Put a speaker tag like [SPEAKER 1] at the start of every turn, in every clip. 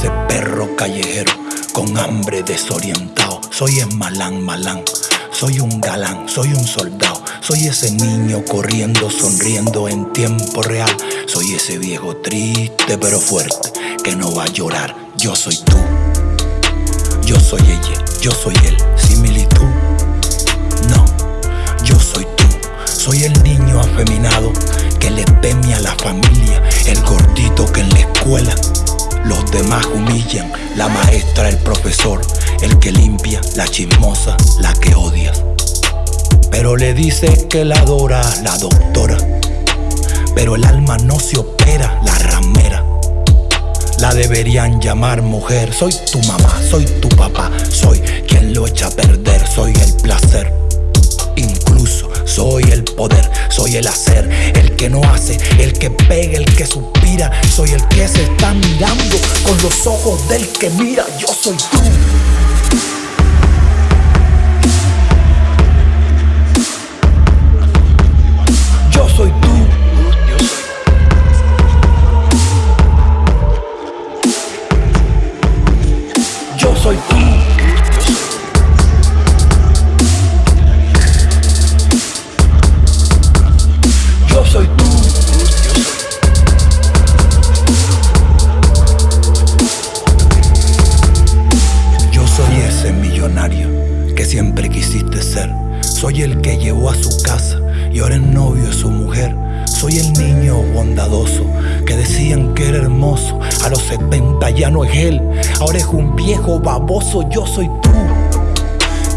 [SPEAKER 1] ese perro callejero con hambre desorientado. Soy el malán, malán. Soy un galán, soy un soldado, soy ese niño corriendo, sonriendo en tiempo real. Soy ese viejo triste pero fuerte que no va a llorar. Yo soy tú, yo soy ella, yo soy él. Similitud, no, yo soy tú. Soy el niño afeminado que le teme a la familia, el gordito que en la escuela los demás humillan, la maestra, el profesor, el que limpia, la chismosa, la que odias. Pero le dice que la adora la doctora, pero el alma no se opera, la ramera. La deberían llamar mujer, soy tu mamá, soy tu papá, soy quien lo echa a perder, soy el placer. Incluso soy el poder, soy el hacer, el que no hace, el que pega, el que suspira. Soy el que se está mirando con los ojos del que mira. Yo soy tú. Yo soy tú. Yo soy tú. El que llevó a su casa y ahora es novio de su mujer. Soy el niño bondadoso que decían que era hermoso. A los 70 ya no es él, ahora es un viejo baboso. Yo soy tú.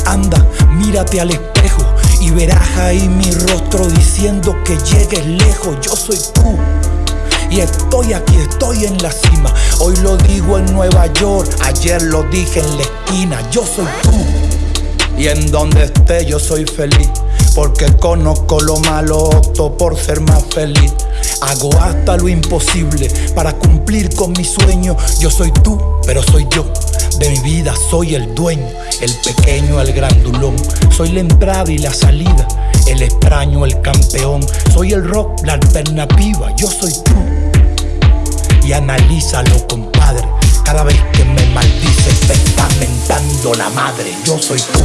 [SPEAKER 1] Anda, mírate al espejo y verás ahí mi rostro diciendo que llegues lejos. Yo soy tú. Y estoy aquí, estoy en la cima. Hoy lo digo en Nueva York, ayer lo dije en la esquina. Yo soy tú. Y en donde esté yo soy feliz. Porque conozco lo malo, opto por ser más feliz. Hago hasta lo imposible para cumplir con mi sueño. Yo soy tú, pero soy yo. De mi vida soy el dueño, el pequeño, el grandulón. Soy la entrada y la salida, el extraño, el campeón. Soy el rock, la alternativa, yo soy tú. Y analízalo, compadre. Cada vez que me maldices, te está mentando la madre. Yo soy tú.